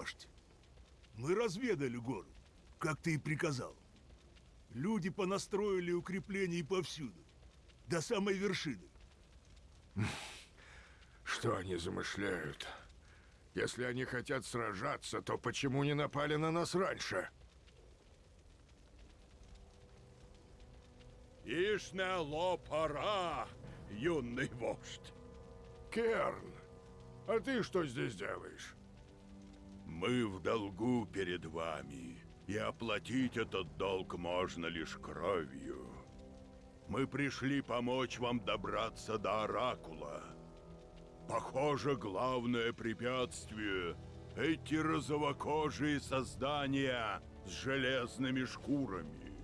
вождь. Мы разведали город, как ты и приказал. Люди понастроили укреплений повсюду, до самой вершины. Что они замышляют? Если они хотят сражаться, то почему не напали на нас раньше? Ишнело пора, юный вождь. Керн, а ты что здесь делаешь? Мы в долгу перед вами, и оплатить этот долг можно лишь кровью. Мы пришли помочь вам добраться до Оракула. Похоже, главное препятствие — эти розовокожие создания с железными шкурами.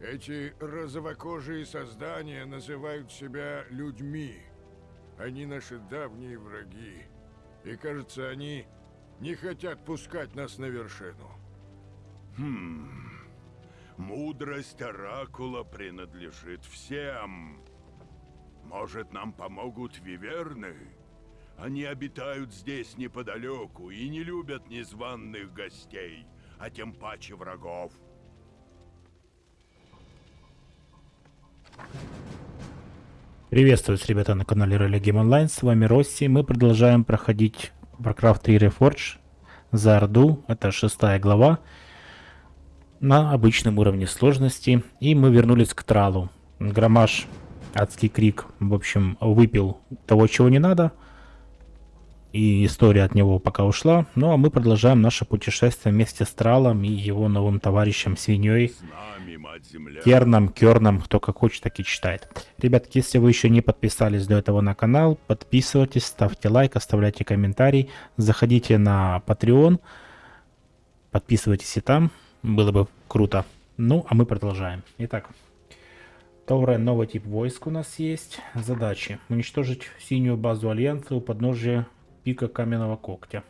Эти розовокожие создания называют себя людьми. Они наши давние враги. И кажется, они не хотят пускать нас на вершину. Хм... Мудрость Оракула принадлежит всем. Может, нам помогут виверны? Они обитают здесь неподалеку и не любят незваных гостей, а тем паче врагов. Приветствую, ребята, на канале Rally Game Online. С вами Росси. Мы продолжаем проходить Warcraft 3 Reforged за Орду. Это шестая глава на обычном уровне сложности. И мы вернулись к Тралу. Громаш, адский крик, в общем, выпил того, чего не надо. И история от него пока ушла. Ну а мы продолжаем наше путешествие вместе с Тралом и его новым товарищем Свиньей. Керном, Керном, кто как хочет, так и читает. Ребятки, если вы еще не подписались до этого на канал, подписывайтесь, ставьте лайк, оставляйте комментарий, заходите на Patreon, подписывайтесь и там, было бы круто. Ну, а мы продолжаем. Итак, Тауре, новый тип войск у нас есть. Задачи. Уничтожить синюю базу Альянса у подножия пика Каменного Когтя.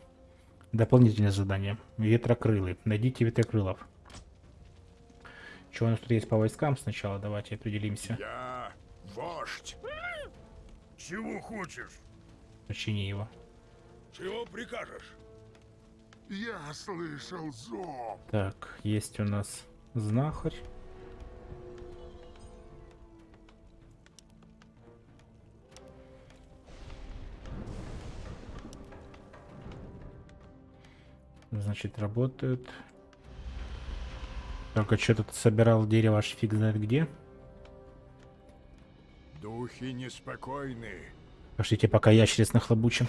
Дополнительное задание. Ветрокрылы. Найдите ветрокрылов. Что у нас тут есть по войскам сначала? Давайте определимся. Я вождь. Чего хочешь? Почини его. Чего прикажешь? Я слышал зов. Так, есть у нас знахарь. Значит, работают. Только что тут собирал дерево аж фиг знает где. Духи неспокойны. Пошлите, пока ящериц нахлобучим.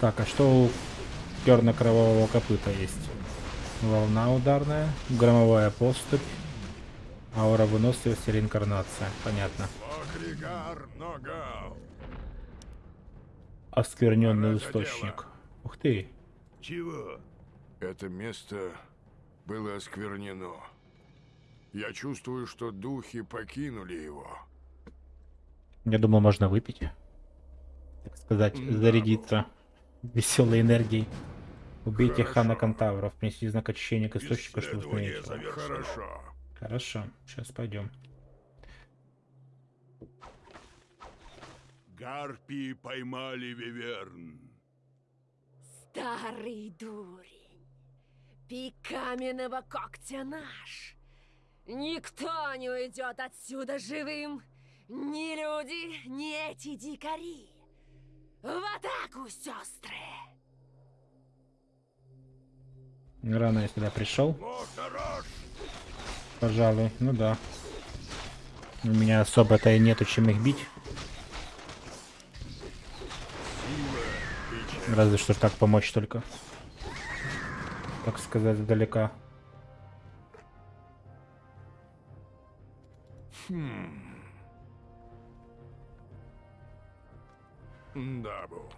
Так, а что у черно-кровавого копыта есть? Волна ударная, громовая поступь, аура выносливости, реинкарнация. Понятно. Оскверненный источник. Ух ты. Чего? Это место было осквернено. Я чувствую, что духи покинули его. Я думал, можно выпить. Так сказать, зарядиться веселой энергией. Убейте Хорошо. Хана Кантавров, принесли знак очищения к источнику, чтобы установить. Хорошо. Хорошо, сейчас пойдем. Гарпии поймали Виверн. Старый дурень, пик каменного когтя наш. Никто не уйдет отсюда живым. Ни люди, ни эти дикари. В атаку, сестры! Рано я сюда пришел. Пожалуй, ну да. У меня особо-то и нету чем их бить. Разве что так помочь только. Так сказать, издалека. Дабу.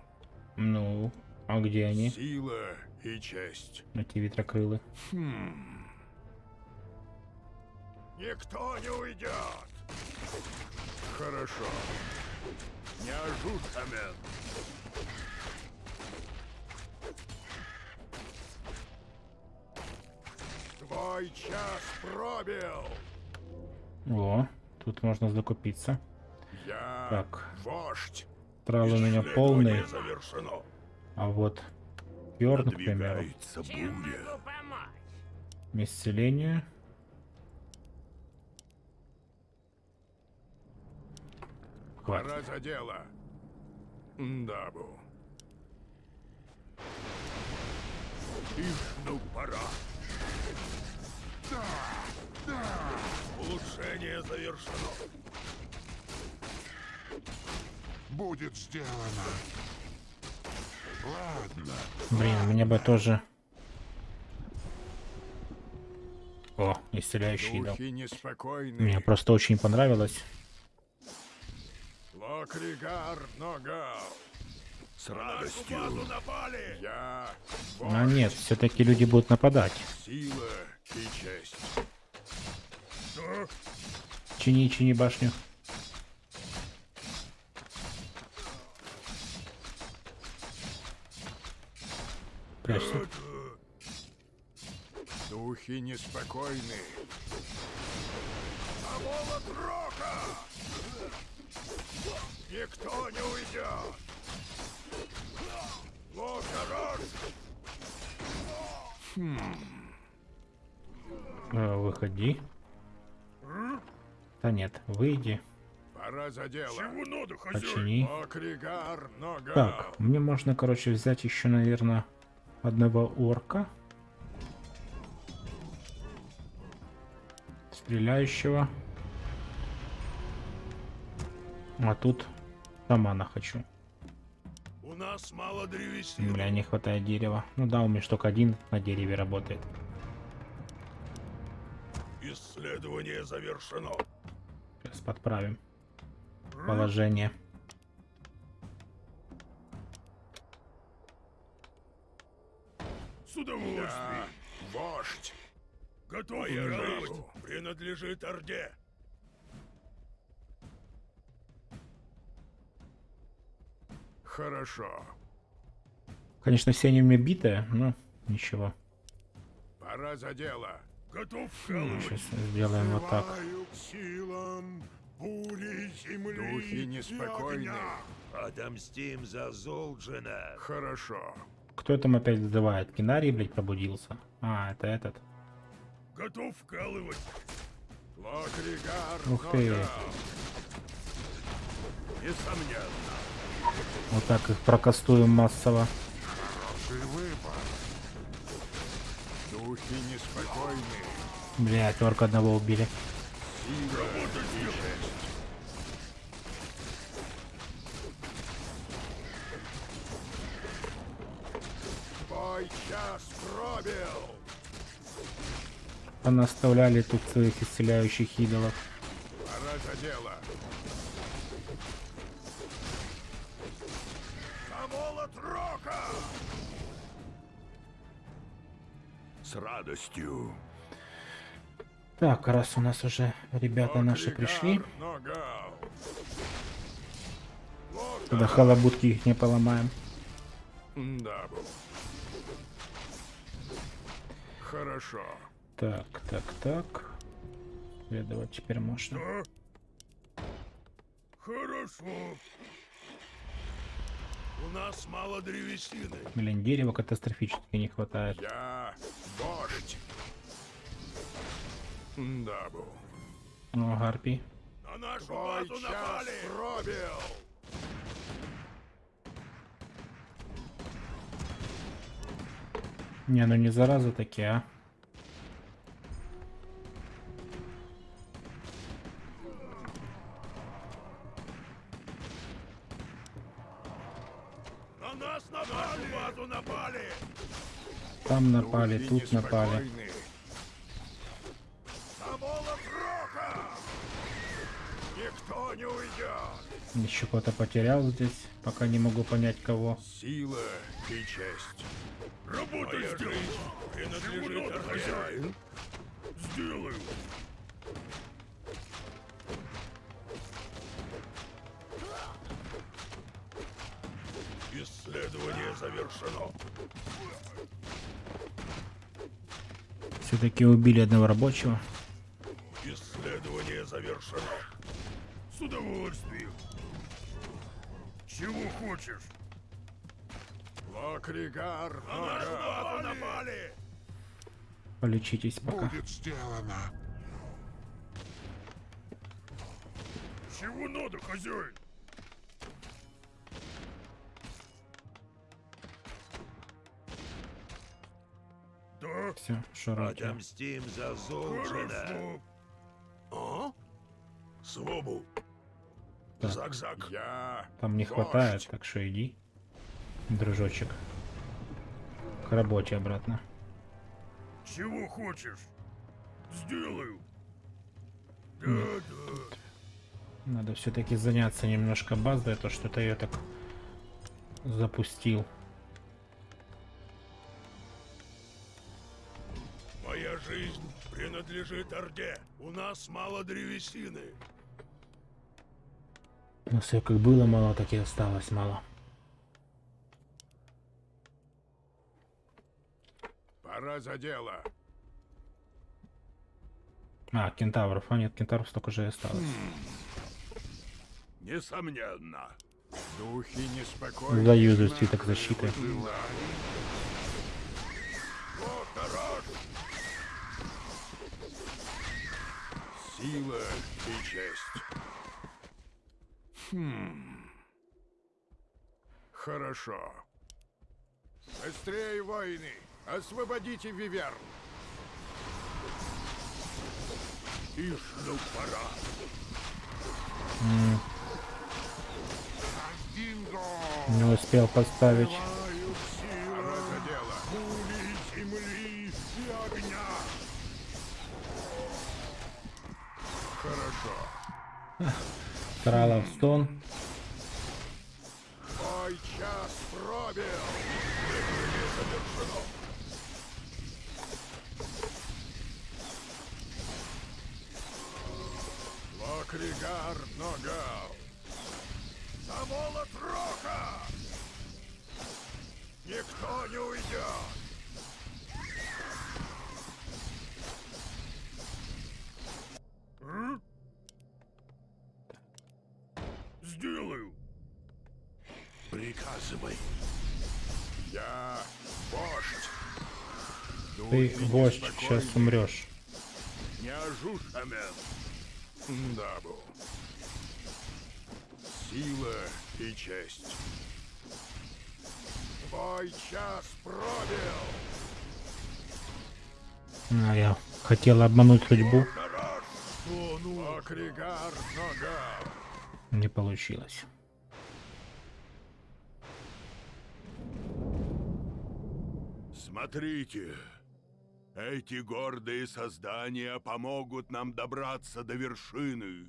Ну, а где они? Сила и честь. Эти ветрокрылы. Никто не уйдет. Хорошо. Неожиданно. Твой час пробил. О, тут можно закупиться. Я Так. вождь. Травы у меня полные. А вот Бьорн, к примеру, исцеление. Хватит. Пора за дело. Дабу. Ишь, ну пора. Улучшение завершено. Будет сделано. Ладно. Блин, мне бы тоже... О, исцеляющий дал. Мне просто очень понравилось. Локригар Ногал. С радостью. напали. Я А нет, все-таки люди будут нападать. сила и честь. Чини, чини башню. Прячься. Духи неспокойны. А молот рока! Никто не уйдет! Локарон! Э, Выходи. Да нет, выйди. Пора за дело. Чего надо? Почини. Локригар Ногал. Так, мне можно, короче, взять еще, наверное, одного орка. Стреляющего. А тут шамана хочу. У нас мало древесины. Бля, не хватает дерева. Ну да, у меня только один на дереве работает. Исследование завершено. Сейчас подправим положение. С удовольствием. Я вождь. Готов жизнь. Принадлежит Орде. Хорошо. Конечно, все они у меня битые, но ничего. Пора за дело. Готов вкалывать. Сейчас сделаем вот так. Бури земли Духи неспокойны. Отомстим за Золджина. Хорошо. Кто там опять вызывает? Кинарий, блядь, пробудился. А, это этот. Готов вкалывать. Локригар Ух ты. Несомненно. Вот так их прокастуем массово. Хороший выбор. Духи неспокойны. Блядь, орка одного убили. Сила час пробил. Понаставляли тут своих исцеляющих идолов. Пора за дело. С радостью. Так, раз у нас уже ребята наши пришли, тогда халабутки их не поломаем. Хорошо. Так, так, так. Следовать теперь можно. Хорошо. У нас мало древесины. Блин, дерева катастрофически не хватает. Я вождь. Дабу. О, гарпий. На нашу Твой базу напали. пробил. Не, ну не зараза такие, а. Там напали, тут напали. Еще кого-то потерял здесь, пока не могу понять кого. Сила и честь. Работа сделана. Принадлежит хозяин. Сделаю. Исследование завершено. Все-таки убили одного рабочего. Исследование завершено. С удовольствием. Чего хочешь? Лакригар, а на напали! Полечитесь пока. Будет сделано. Чего надо, хозяин? Все, широки. Отомстим за Золджина. А? Свобу. Так. Зак-зак. Я Там не хватает, так что иди, дружочек. К работе обратно. Чего хочешь? Сделаю. Да, да. Надо все-таки заняться немножко баздой, а то что-то я так запустил. Принадлежит Орде. У нас мало древесины. Но все как было мало, так и осталось мало. Пора за дело. А, кентавров. А нет, кентавров столько же и осталось. Несомненно. Духи неспокойны. Заюзаю свиток защиты. Вот Сила и честь. Хм. Хорошо. Быстрее, воины! Освободите Виверн! Ну пора. Динго! Не успел поставить. Трала в стон. Неспокойны. сейчас умрешь. Сила и честь. Твой час пробил! А, я хотел обмануть судьбу. Не получилось. Смотрите. Эти гордые создания помогут нам добраться до вершины.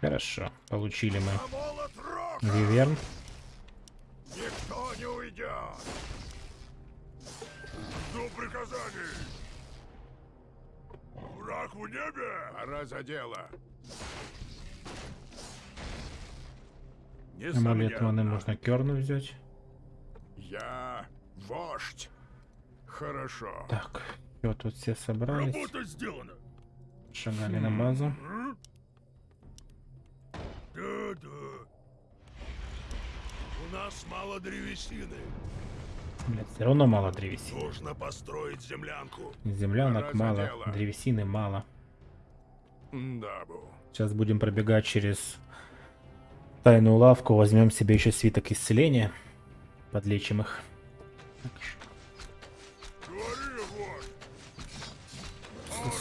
Хорошо, получили мы! Виверн. Никто не уйдет! Жду приказаний. Враг в небе. Пора за дело. Амулет маны можно керну взять. Я вождь. Хорошо. Так, все, тут все собрались. Работа сделана. Шагали на базу. Да-да. У нас мало древесины. Блять, все равно мало древесины. Нужно построить землянку. Землянок Пора мало, дело. древесины мало. Дабу. Сейчас будем пробегать через тайную лавку. Возьмем себе еще свиток исцеления. Подлечим их.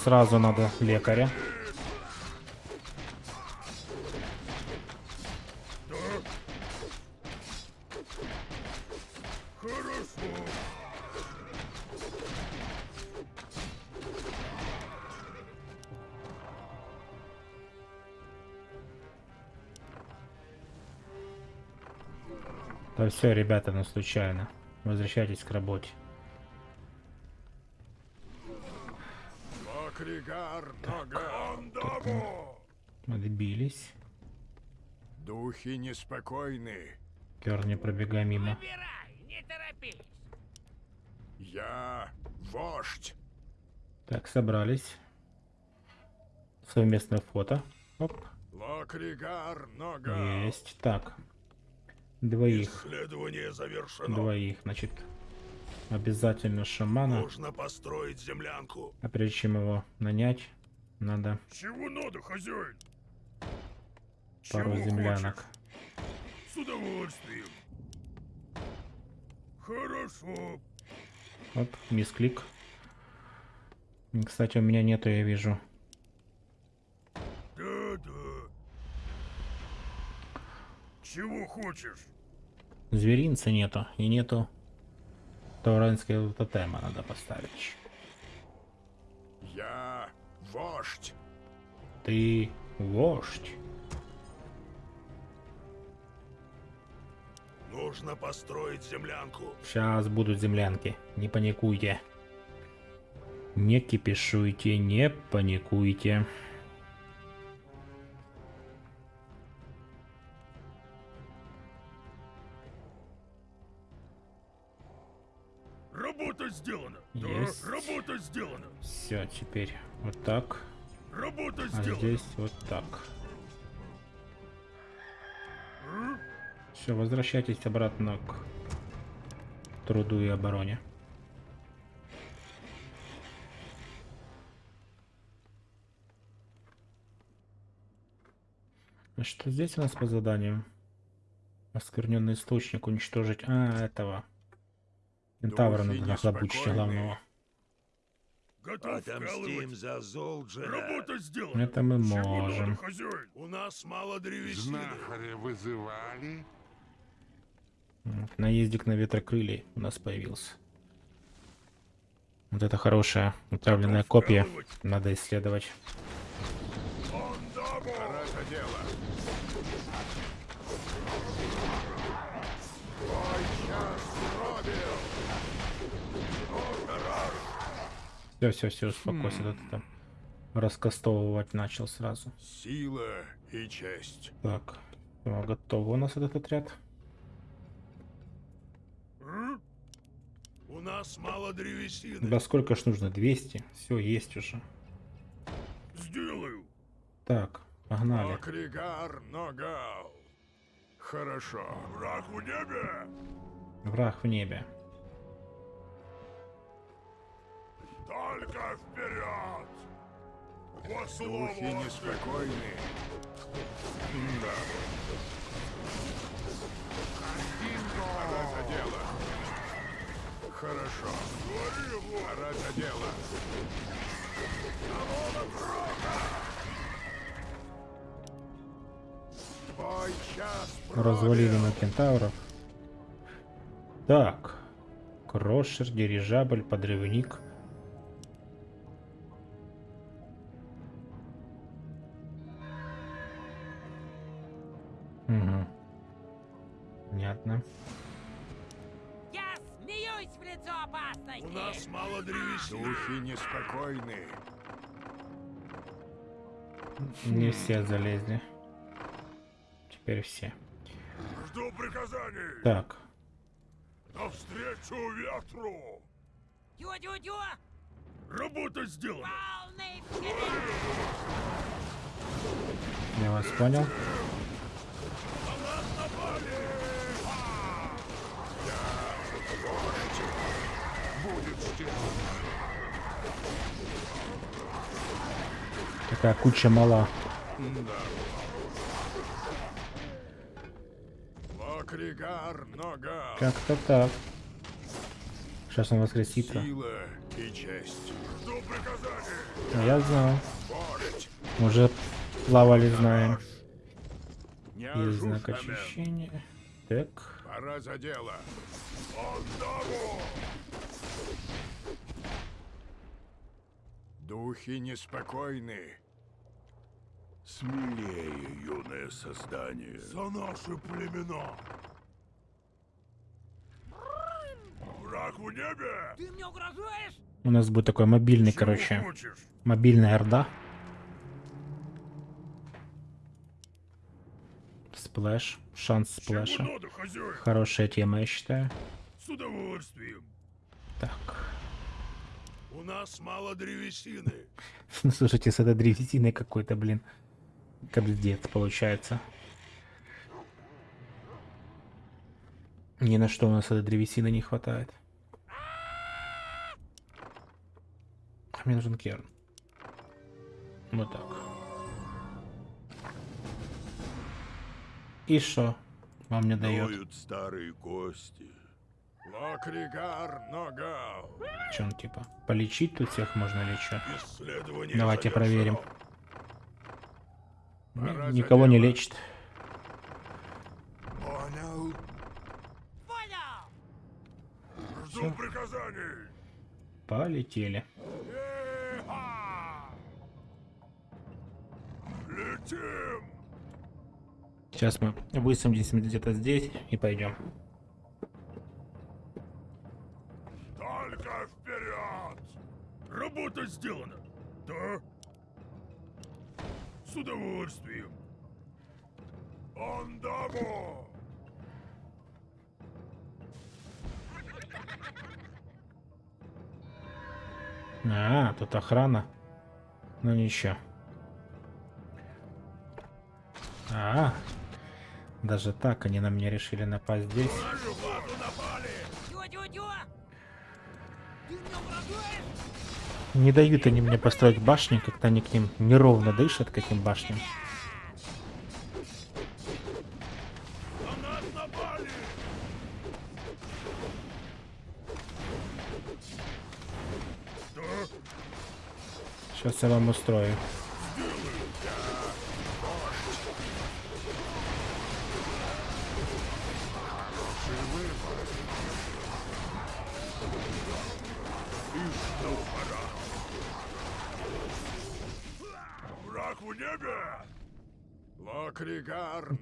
Сразу надо лекаря. Все, ребята, ну случайно. Возвращайтесь к работе. Ногал. Дабо. Отбились. Духи неспокойны. Кер, не пробегай мимо. Я вождь. Так, собрались. Совместное фото. Оп. Локригар. Есть. Так. Двоих. Исследование завершено. Двоих, значит. Обязательно шамана. Нужно построить землянку. А прежде чем его нанять, надо Чего надо, хозяин? пару Чего землянок. хочешь? С удовольствием. Хорошо. Оп, мисклик. Кстати, у меня нету, я вижу. Да-да. Чего хочешь? Зверинца нету. И нету тауранского тотема надо поставить. Я вождь. Ты вождь. Нужно построить землянку. Сейчас будут землянки. Не паникуйте. Не кипишуйте, не паникуйте. Сделана. Есть. Да, работа сделана. Все, теперь вот так. Работа А сделана. здесь вот так. Все, возвращайтесь обратно к труду и обороне. Что здесь у нас по заданию? Оскверненный источник уничтожить. А, этого. Кентавра надо нахлобучить главного. Готов вкалывать. за Золджера. Работа сделана. Это мы можем. надо? У нас мало древесины. Знахаря вызывали? Наездик на ветрокрылья у нас появился. Вот это хорошая утравленная копия. Надо исследовать. Пора за дело. Все, все, все, успокойся. да ты там раскастовывать начал сразу. Сила и честь. Так, всё, готово у нас этот отряд. У нас мало древесины. Да сколько ж нужно? 200? Все, есть уже. Сделаю. Так, погнали. Акригар Ногал. Хорошо. Враг в небе. Враг в небе. Только вперед. Во слово Духи неспокойны. Да. Пора за дело. Хорошо. Пора за дело. Развалили на кентавров. Так. Крошер, дирижабль, подрывник. Понятно. Я смеюсь в лицо опасности! У нас мало древесины. Духи неспокойны. Не все залезли. Теперь все. Жду приказаний. Так. Навстречу ветру. Тю-тю-тю! Работа сделана. Я вас понял. Будет сделано. Такая куча мала. Ногал. Как-то так. Сейчас он воскресится. Сила и честь. Жду приказаний. А Я знал. Уже плавали, знаем. Есть знак очищения. Так. Пора за дело. Андаву. Духи неспокойны. Смелее, юное создание. За наши племена. Враг в небе. Ты мне угрожаешь? У нас будет такой мобильный, Чего короче. хочешь? Мобильная орда. Сплэш. Шанс сплэша. Надо? Хорошая тема, я считаю. С удовольствием. Так. У нас мало древесины. Ну, слушайте, с этой древесиной какой-то, блин. Кобздец получается. Ни на что у нас этой древесины не хватает. А Мне нужен керн. Вот так. И что вам не дает? Старые кости. Лакригар Ногал. Че он типа? Полечить тут всех можно или что? Давайте проверим. Пора Никого не лечит. Понял. Понял! Жду приказаний. Полетели. Еха! Сейчас мы высадимся где-то здесь и пойдем. Только вперед! Работа сделана. Да? С удовольствием. Андамо! А, тут охрана. Ну ничего. А, даже так они на меня решили напасть здесь. Не дают они мне построить башни, как-то они к ним неровно дышат, к этим башням. Сейчас я вам устрою.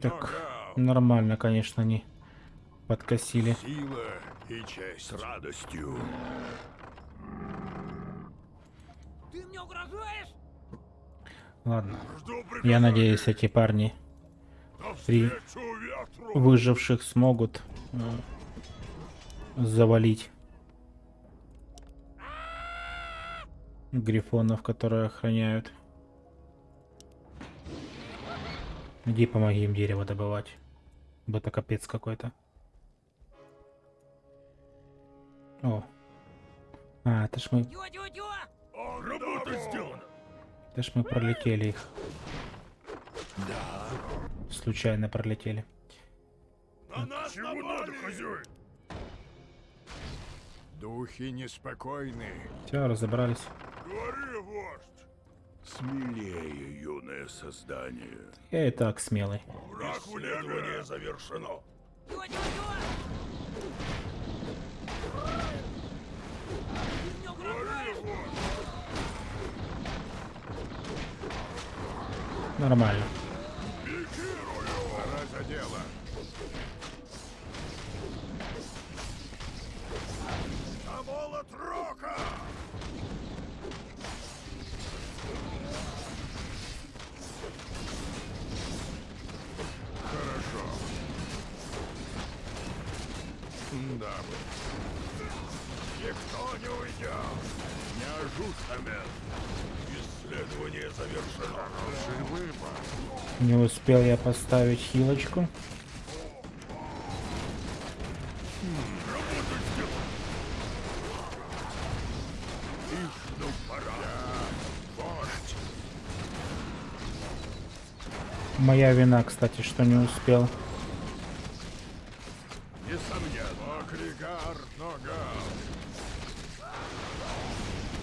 Так, нормально, конечно, они подкосили. Сила и честь. С радостью. Ты мне угрожаешь? Ладно. Жду Я надеюсь, эти парни при выживших смогут э, завалить грифонов, которые охраняют. Иди помоги им дерево добывать. Это капец какой-то. О. А, это ж мы, Тю-тю-тю! Работа сделана! это ж мы пролетели их. Случайно пролетели. На нас Чего надо, хозяин? Духи неспокойны. Все, разобрались. Смелее, юное создание. Я и так смелый. Небе завершено. Нормально. Да, Никто не уйдет! Не ожушамен! Исследование завершено. Хороший выбор. Не успел я поставить хилочку. Моя вина, кстати, что не успел. Лакригар Ногал.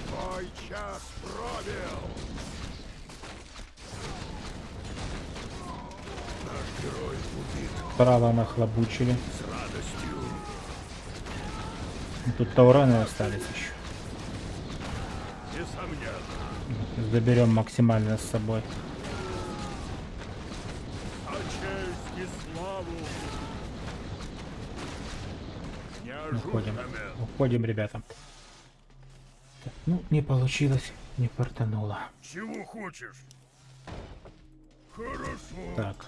Твой час пробил. Наш герой убит Право нахлобучили. с радостью. Тут таураны остались еще. Несомненно. Заберем максимально с собой. А честь и славу. Не Уходим. ожушамен. Уходим, ребята. Так, ну, не получилось. Не фартануло. Чего хочешь? Хорошо. Так.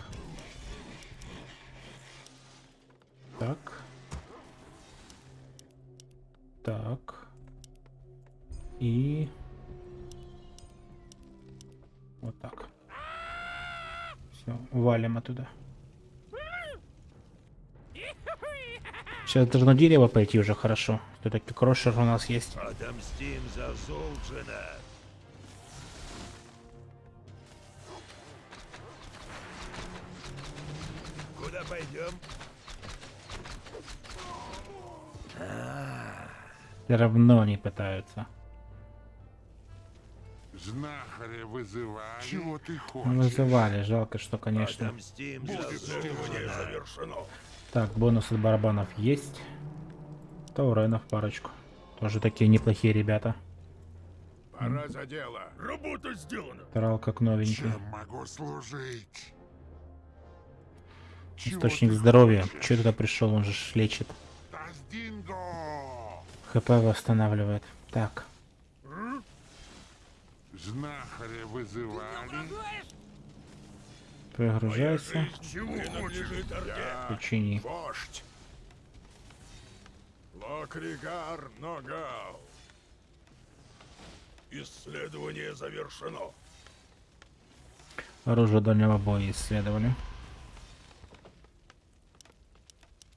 Так. Так. И... Вот так. Все, валим оттуда. Сейчас должно дерево пойти уже хорошо. Все-таки крошер у нас есть. Отомстим за Золджина. Куда пойдем? Все равно не пытаются. Знахаря вызывали. Чего ты хочешь? Вызывали. Жалко, что, конечно. Золджина. завершено. Так, бонус от барабанов есть. Тауренов парочку. Тоже такие неплохие ребята. Пора за дело. Работа сделана. Тарал как новенький. Чем могу служить? Источник здоровья. Че туда пришел? Он же лечит. ХП восстанавливает. Так. Знахаря вызывали. Учини. Вождь. Локригар Ногау. Исследование завершено. Оружие дальнего боя исследовали.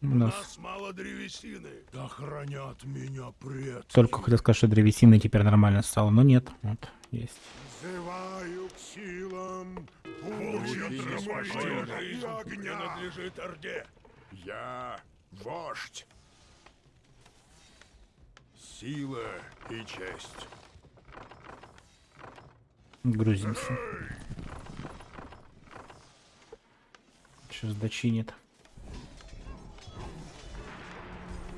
У У нас нас мало древесины. Да хранят меня предки. только хотел сказать, что древесины теперь нормально стало, но нет. Вот, есть. Взываю к силам И жизнь огня. принадлежит Орде. Я вождь. Сила и честь. Грузимся. Сейчас дочинит.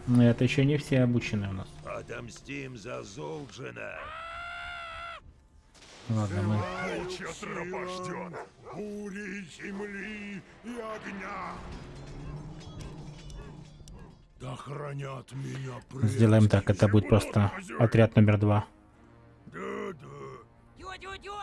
Но это еще не все обучены у нас. Отомстим за Золджина. Ладно, мы Волчья тропа ждет. Бури, земли и огня. Да хранят меня предки. сделаем так. Это будет просто отряд номер два. Да-да. Тё-тё-тё!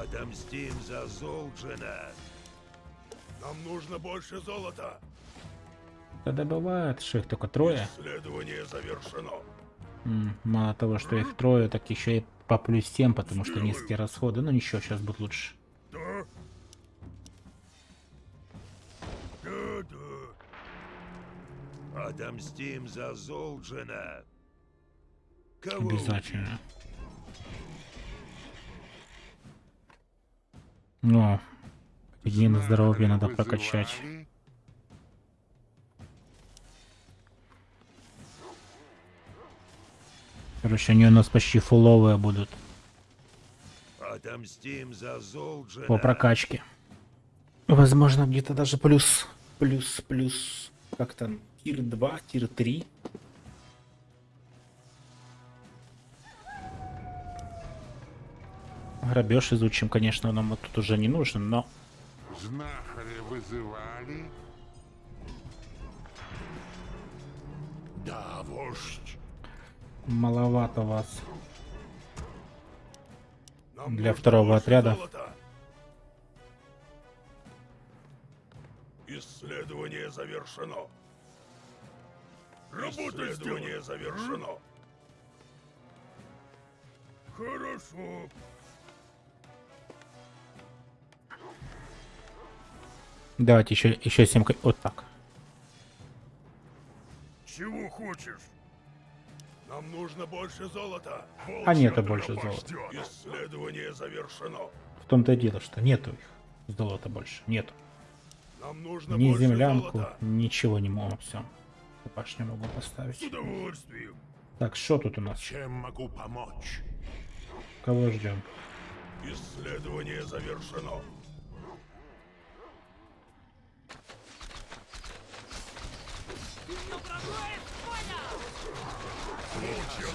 Отомстим за Золджина. Нам нужно больше золота. Да добывают, что их только трое. Исследование завершено. Мало того, что их трое, так еще и по плюс 7, потому что низкие расходы. Ну ничего, сейчас будет лучше. Да? Да-да. Отомстим за Золджина. Кого Обязательно. Ну, единое здоровье надо прокачать. Короче, они у нас почти фуловые будут Отомстим за Золджина. по прокачке. Возможно, где-то даже плюс, плюс, плюс, как там, тир 2, тир 3. Грабеж изучим, конечно, нам вот тут уже не нужен, но Знахаря вызывали. Да, вождь. маловато вас. Нам Для нужно второго отряда. золота. Исследование завершено. Работа Исследование завершено. Хорошо. Давайте еще, еще 7... Вот так. Чего хочешь? Нам нужно больше золота. А нету больше золота. Исследование завершено. В том-то и дело, что нету их. Золота больше. Нету. Нам нужно Ни землянку, золота. ничего не могу. Все. Башню могу С поставить. удовольствием. Так, что тут у нас? Чем могу помочь? Кого ждем? Исследование завершено.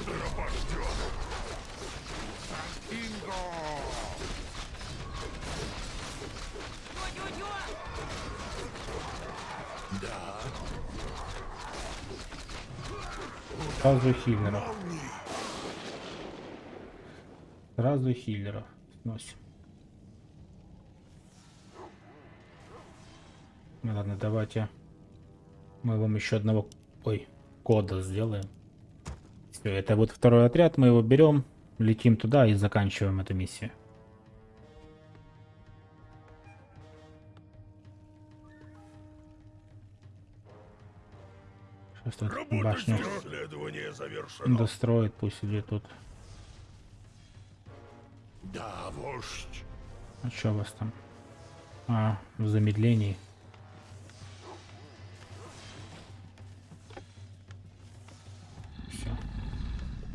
Тропа ждет. Таздинго! Тё-тё-тё! Сразу хиллеров. Сразу хиллеров. Сносим. Ну ладно, давайте. Мы вам еще одного... Ой, кода сделаем. Все, это вот второй отряд, мы его берем, летим туда и заканчиваем эту миссию. Сейчас тут Работа башню достроит, пусть идет тут. Да, вождь. А что у вас там? А, в замедлении.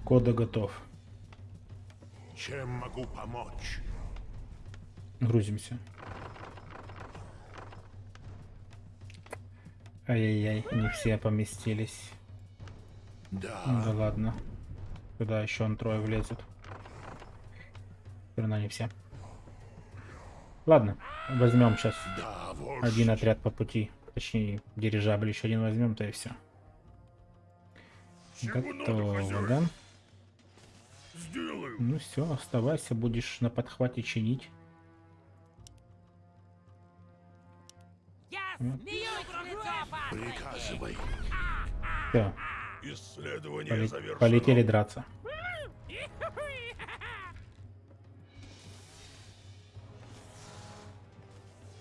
Кода готов. Чем могу помочь? Грузимся. Ай-яй-яй, не все поместились. Да. Ну да ладно. Туда еще он трое влезут. Все равно не все. Ладно, возьмем сейчас Да, один отряд по пути. Точнее, дирижабль еще один возьмем, то и все. Готово, да? Сделаю. Ну все, оставайся, будешь на подхвате чинить. Я М? смеюсь в лицо опасности! Приказывай. Все, Исследование завершено. полетели драться.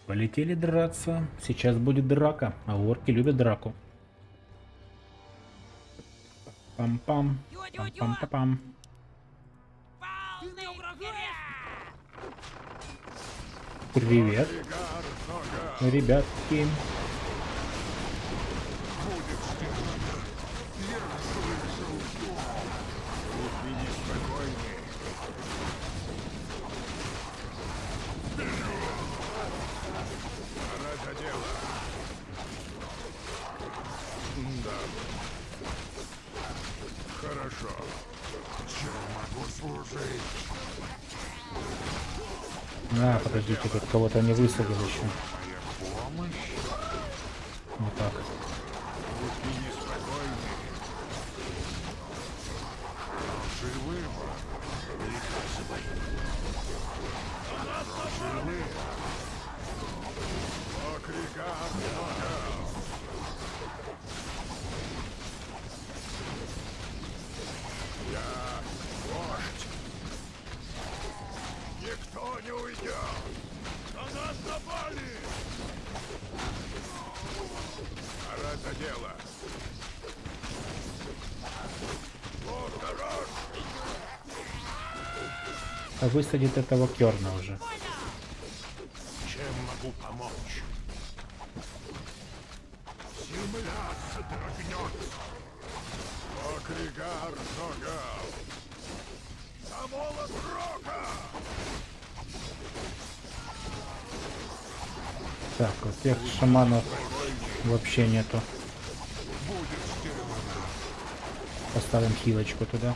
Полетели драться. Сейчас будет драка, а орки любят драку. Пам-пам. Пам-пам-пам. Полный Привет, Ригар, нога. ребятки. Будьте неспокойны. Пора за дело. Да. Хорошо. Чем могу служить? А, подождите, тут кого-то не высадил еще. Высадит этого керна уже. Чем могу помочь? Молот рока! Так, вот тех шаманов вообще нету. Поставим хилочку туда.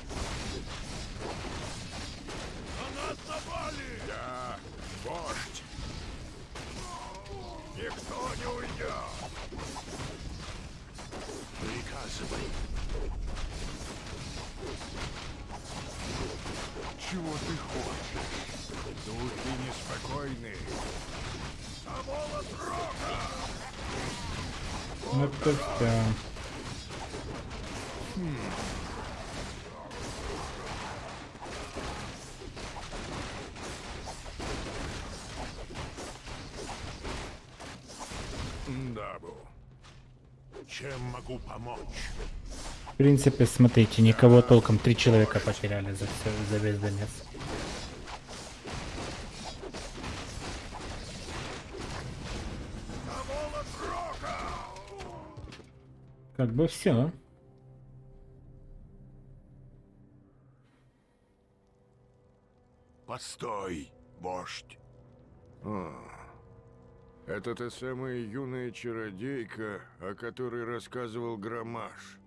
Принципе, смотрите, никого толком три человека потеряли за, всё, за весь Донец. Как бы все. Постой, вождь. А, это та самая юная чародейка, о которой рассказывал Громаш.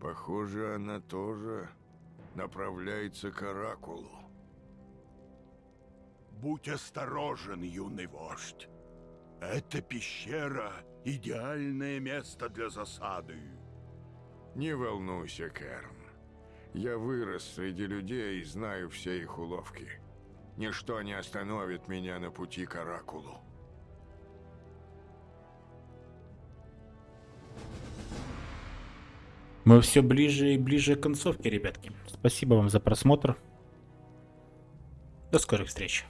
Похоже, она тоже направляется к Оракулу. Будь осторожен, юный вождь. Эта пещера — идеальное место для засады. Не волнуйся, Керн. Я вырос среди людей и знаю все их уловки. Ничто не остановит меня на пути к Оракулу. Мы все ближе и ближе к концовке, ребятки. Спасибо вам за просмотр. До скорых встреч.